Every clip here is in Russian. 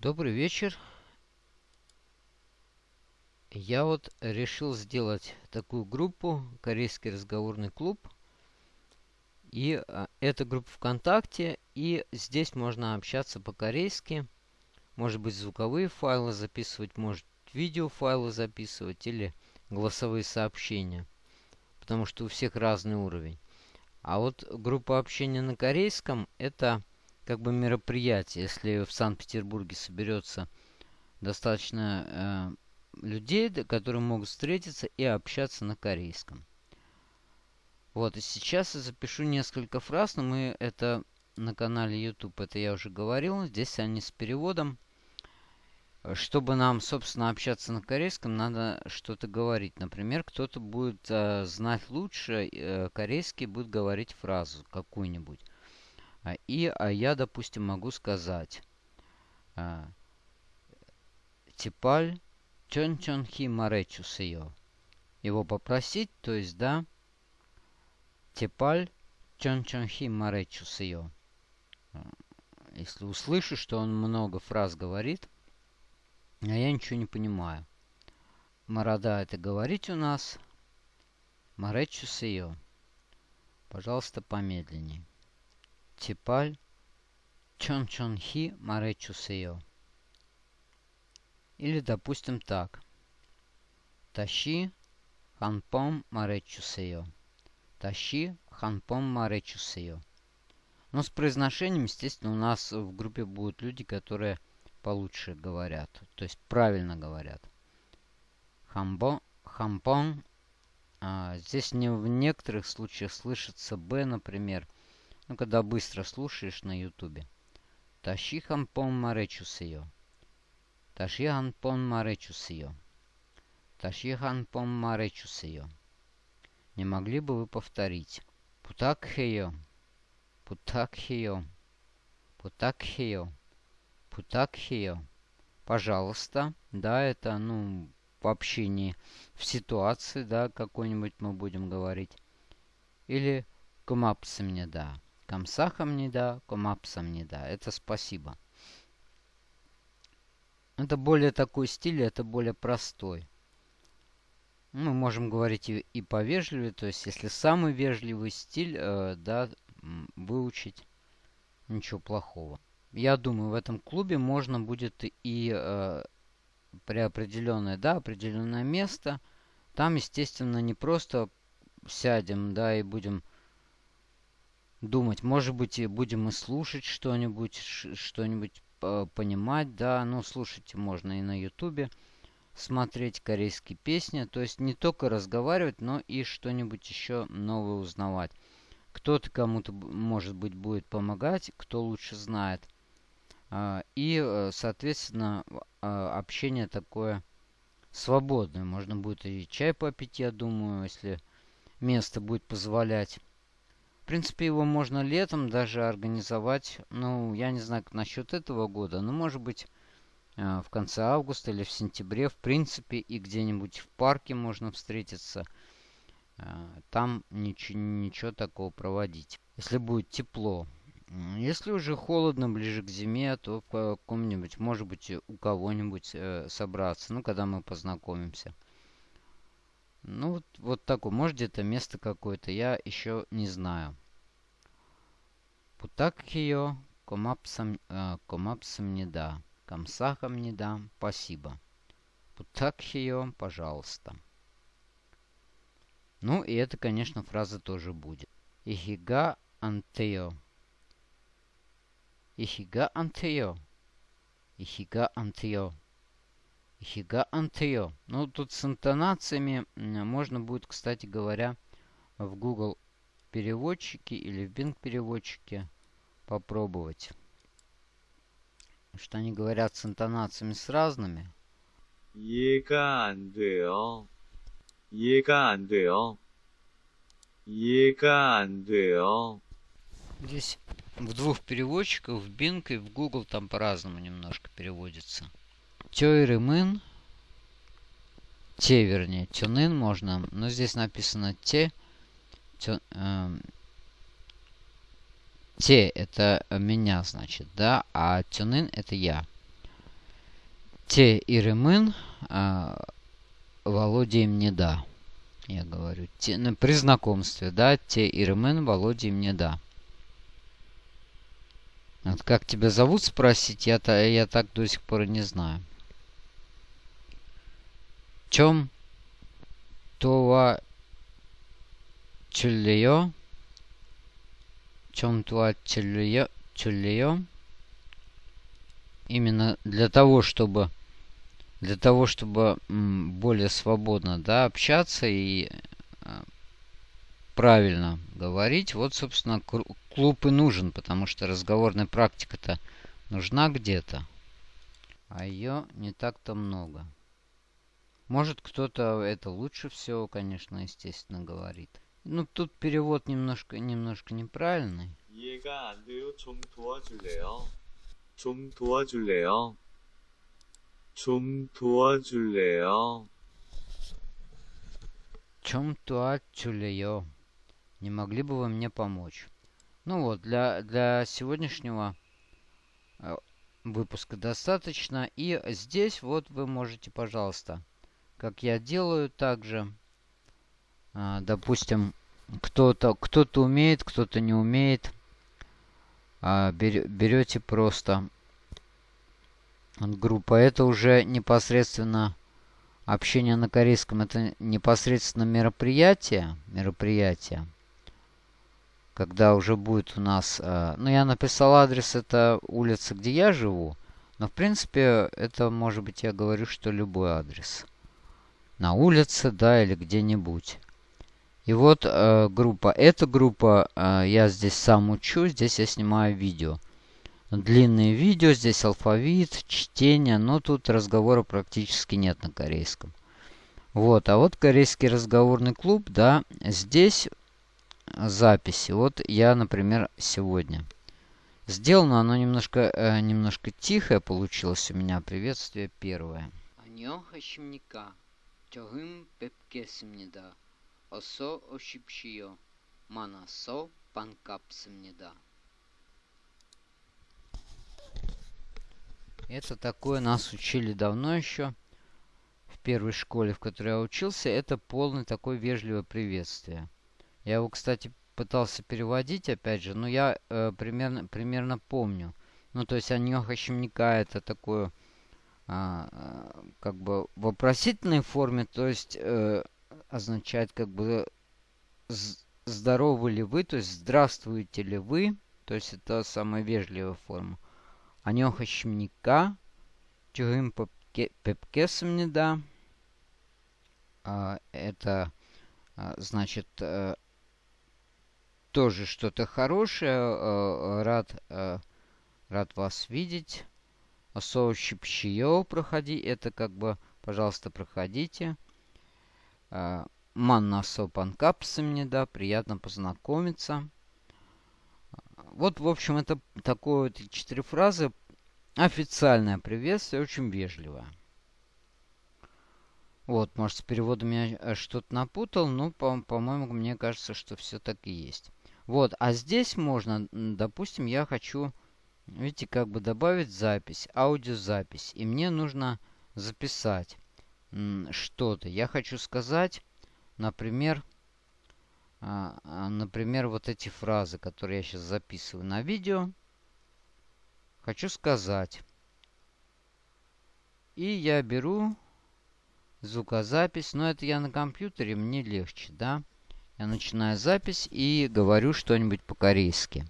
Добрый вечер. Я вот решил сделать такую группу, корейский разговорный клуб. И а, это группа ВКонтакте, и здесь можно общаться по-корейски. Может быть звуковые файлы записывать, может видеофайлы записывать или голосовые сообщения. Потому что у всех разный уровень. А вот группа общения на корейском это как бы мероприятие. Если в Санкт-Петербурге соберется достаточно э, людей, которые могут встретиться и общаться на корейском. Вот, и сейчас я запишу несколько фраз, но мы это на канале YouTube, это я уже говорил. Здесь они с переводом. Чтобы нам, собственно, общаться на корейском, надо что-то говорить. Например, кто-то будет э, знать лучше э, корейский, будет говорить фразу какую-нибудь. А, и а я, допустим, могу сказать а, Типаль чончонхи маречусеё. Его попросить, то есть, да, Типаль чончонхи маречусеё. Если услышу, что он много фраз говорит, а я ничего не понимаю. Марада это говорить у нас. Маречусеё. Пожалуйста, помедленнее. Типаль Чончонхи Маречусео. Или, допустим, так. Тащи Ханпом Маречусео. Тащи Ханпом Маречусео. Но с произношением, естественно, у нас в группе будут люди, которые получше говорят. То есть правильно говорят. Хамбо, хампон. А, здесь не в некоторых случаях слышится Б, например. Ну, когда быстро слушаешь на ютубе. Таши хампон маречусеё. Таши хампон маречусеё. Таши хампон маречусеё. Не могли бы вы повторить? Путакхеё. Путакхеё. Путакхеё. Путакхеё. Пожалуйста. Да, это, ну, в общении, в ситуации, да, какой-нибудь мы будем говорить. Или кумапсы мне, да. Камсахам не да, комапсам не да. Это спасибо. Это более такой стиль, это более простой. Мы можем говорить и, и повежливее, то есть если самый вежливый стиль, э, да, выучить, ничего плохого. Я думаю, в этом клубе можно будет и э, при определенное, да, определенное место. Там, естественно, не просто сядем, да, и будем думать. Может быть, и будем и слушать что-нибудь, что-нибудь понимать, да. Ну, слушать можно и на ютубе, смотреть корейские песни. То есть не только разговаривать, но и что-нибудь еще новое узнавать. Кто-то кому-то, может быть, будет помогать, кто лучше знает. А, и, э, соответственно, общение такое свободное. Можно будет и чай попить, я думаю, если место будет позволять принципе, его можно летом даже организовать. Ну, я не знаю, как насчет этого года. Но, может быть, э, в конце августа или в сентябре. В принципе, и где-нибудь в парке можно встретиться. Э, там ничего, ничего такого проводить. Если будет тепло. Если уже холодно, ближе к зиме, то в каком-нибудь, может быть, у кого-нибудь э, собраться. Ну, когда мы познакомимся. Ну, вот, вот такое. Может, где-то место какое-то. Я еще не знаю. Путакхио комапсам, э, комапсам не да. Камсахам не да. Спасибо. Путакхио, пожалуйста. Ну, и это, конечно, фраза тоже будет. Ихига антео. Ихига антео. Ихига антео. Хига антео. Ну, тут с интонациями можно будет, кстати говоря, в Google переводчике или в Bing переводчике попробовать. Что они говорят с интонациями с разными. Ега антрио. Ега антрио. Ега антрио. Здесь в двух переводчиках, в Bing и в Google там по-разному немножко переводится. Тёйрымын. Те, вернее. Тюнын можно. Но здесь написано те. Тё, э, те это меня, значит, да. А тюнын это я. те иремын а, Володя им не да. Я говорю, те, ну, при знакомстве, да, те иремен Володя им не да. Вот как тебя зовут спросить, я, я так до сих пор и не знаю. Чем това чулеё? Чем това чулеё? Чулеё? Именно для того, чтобы для того, чтобы более свободно да, общаться и а, правильно говорить, вот, собственно, клуб и нужен, потому что разговорная практика-то нужна где-то, а ее не так-то много. Может, кто-то это лучше всего, конечно, естественно, говорит. Ну, тут перевод немножко, немножко неправильный. 이해가 안 돼요. 좀 도와줄래요? 좀 도와줄래요? 좀 도와줄래요? Чем туачулеё? Не могли бы вы мне помочь? Ну вот, для, для сегодняшнего э, выпуска достаточно. И здесь вот вы можете, пожалуйста, как я делаю также, э, допустим, кто-то кто, -то, умеет, кто-то не умеет, э, берете просто группа. Это уже непосредственно общение на корейском. Это непосредственно мероприятие. Мероприятие. Когда уже будет у нас... Э, ну, я написал адрес, это улица, где я живу. Но, в принципе, это, может быть, я говорю, что любой адрес. На улице, да, или где-нибудь. И вот э, группа. Эта группа, э, я здесь сам учу, здесь я снимаю видео длинные видео, здесь алфавит, чтение, но тут разговора практически нет на корейском. Вот, а вот корейский разговорный клуб, да, здесь записи. Вот я, например, сегодня. Сделано оно немножко, э, немножко тихое получилось у меня. Приветствие первое. 안녕 하십니까. 조금 뵙겠습니다. 어서 오십시오. 만나서 반갑습니다. Это такое нас учили давно еще. В первой школе, в которой я учился, это полное такое вежливое приветствие. Я его, кстати, пытался переводить, опять же, но я э, примерно, примерно помню. Ну, то есть аньоха щемника это такое, а, а, как бы вопросительной форме, то есть э, означает как бы здоровы ли вы, то есть здравствуйте ли вы, то есть это самая вежливая форма. Анёхашмника, не да. А, это а, значит э, тоже что-то хорошее, э, э, рад, рад вас видеть. Соущипщиё проходи. Это как бы, пожалуйста, проходите. Манна сопанкапсами, да, приятно познакомиться. Вот, в общем, это такое вот четыре фразы. Официальное приветствие, очень вежливое. Вот, может, с переводом я э, что-то напутал, но, по-моему, по мне кажется, что все так и есть. Вот, а здесь можно, допустим, я хочу, видите, как бы добавить запись, аудиозапись. И мне нужно записать что-то. Я хочу сказать, например, а, а, например, вот эти фразы, которые я сейчас записываю на видео. Хочу сказать. И я беру звукозапись. Но это я на компьютере, мне легче, да? Я начинаю запись и говорю что-нибудь по-корейски.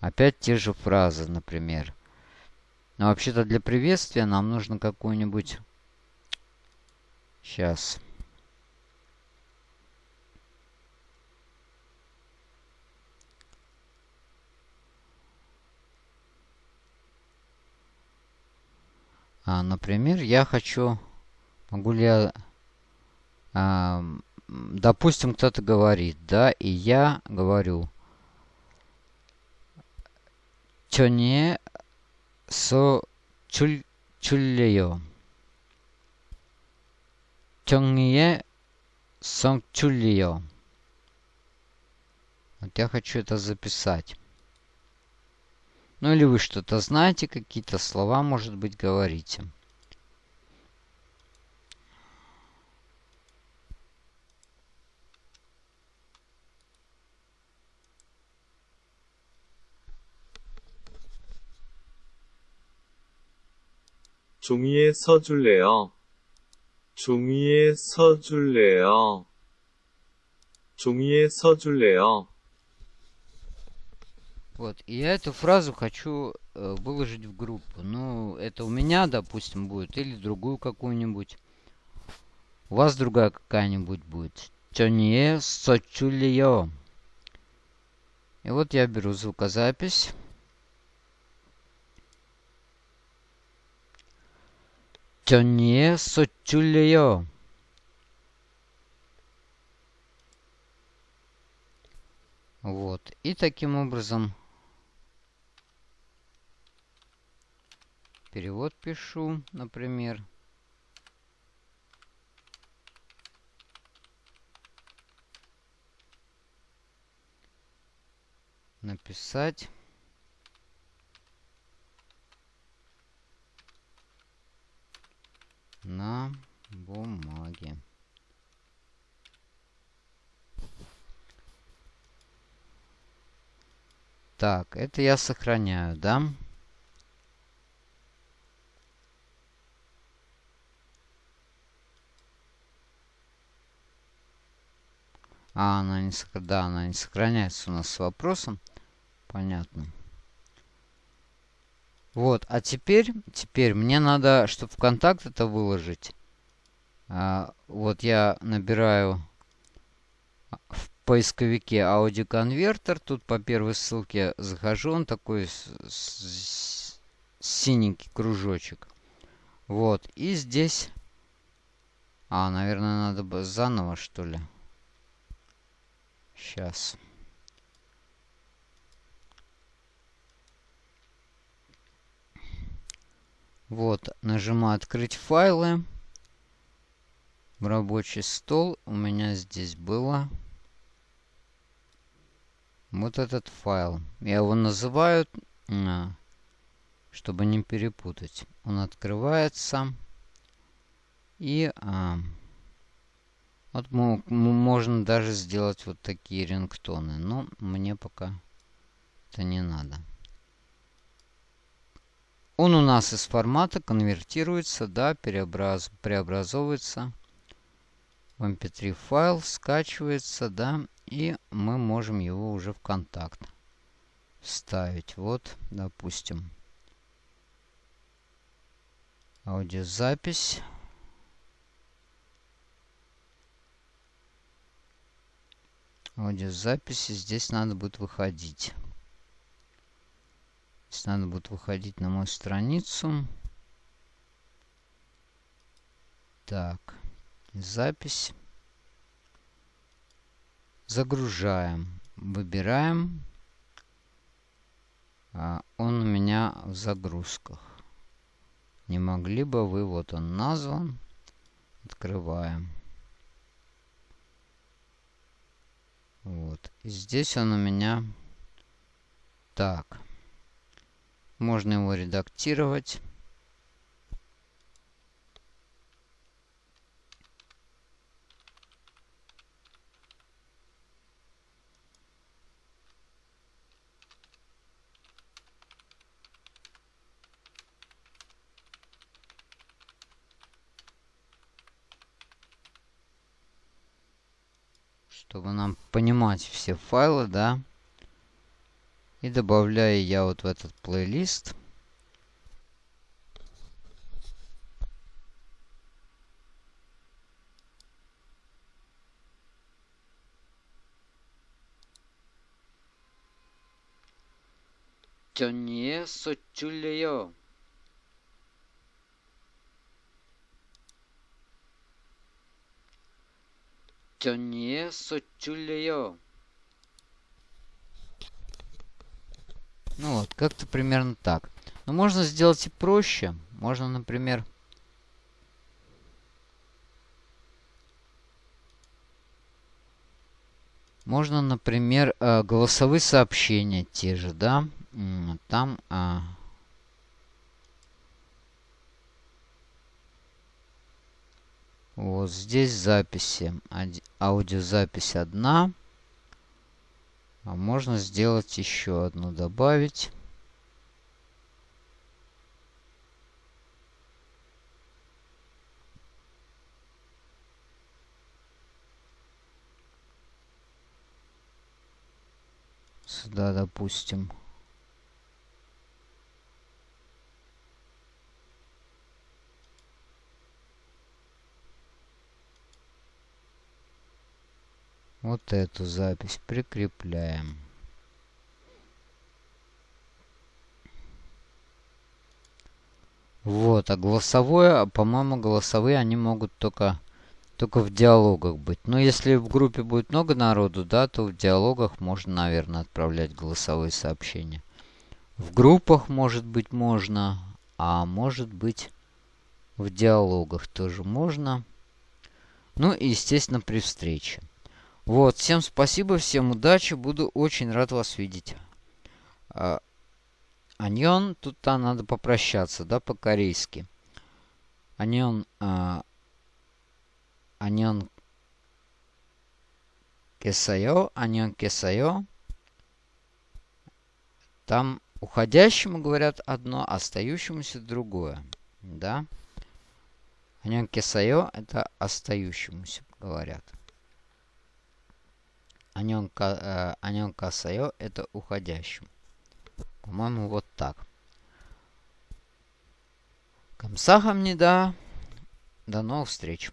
Опять те же фразы, например. Но вообще-то для приветствия нам нужно какую-нибудь... Сейчас. А, например, я хочу... Могу ли я... А, допустим, кто-то говорит, да, и я говорю... 추천에 서 줄, 줄래요. 정리에 성출리요. Вот я хочу это записать. Ну или вы что-то знаете, какие-то слова, может быть, говорите. 종이에 써줄래요? 종이에 써줄래요? 종이에 써줄래요? Вот, и я эту фразу хочу э, выложить в группу. Ну, это у меня, допустим, будет, или другую какую-нибудь. У вас другая какая-нибудь будет. Чонье сочулио. И вот я беру звукозапись. Чонье сочулио. Вот. И таким образом перевод пишу, например. Написать. На бумаге. Так, это я сохраняю, да? А, она не, да, она не сохраняется у нас с вопросом. Понятно. Вот, а теперь, теперь мне надо, чтобы в это выложить. А, вот я набираю в поисковике аудиоконвертер. Тут по первой ссылке захожу. Он такой с, с, синенький кружочек. Вот. И здесь... А, наверное, надо бы заново, что ли. Сейчас. Вот, нажимаю «Открыть файлы». В рабочий стол у меня здесь было вот этот файл. Я его называю, чтобы не перепутать. Он открывается. И а, вот можно даже сделать вот такие рингтоны. Но мне пока это не надо. Он у нас из формата конвертируется, да, преобраз, преобразовывается в mp3 файл, скачивается, да, и мы можем его уже в контакт вставить. Вот, допустим, аудиозапись. Аудиозаписи здесь надо будет выходить. Здесь надо будет выходить на мою страницу. Так, запись. Загружаем. Выбираем. А, он у меня в загрузках. Не могли бы вы, вот он назван. Открываем. Вот. И здесь он у меня... Так. Можно его редактировать. чтобы нам понимать все файлы, да. И добавляю я вот в этот плейлист. Тёнье сочулеё. Тёнье сочулеё. Ну вот, как-то примерно так. Но можно сделать и проще. Можно, например... Можно, например, э, голосовые сообщения те же, да? Там... А, вот здесь записи. Аудиозапись одна. А можно сделать еще одну, добавить. Сюда, допустим. Вот эту запись прикрепляем. Вот, а голосовое, по-моему, голосовые они могут только, только в диалогах быть. Но если в группе будет много народу, да, то в диалогах можно, наверное, отправлять голосовые сообщения. В группах, может быть, можно, а может быть, в диалогах тоже можно. Ну и, естественно, при встрече. Вот, всем спасибо, всем удачи, буду очень рад вас видеть. А, Аньон, тут -то надо попрощаться, да, по-корейски. Аньон, а, Аньон кесайо, Аньон кесайо. Там уходящему говорят одно, остающемуся другое, да. Аньон кесайо это остающемуся говорят. Аньон, э, аньон касайо это уходящему. По-моему, вот так. Камсахам не да. До новых встреч.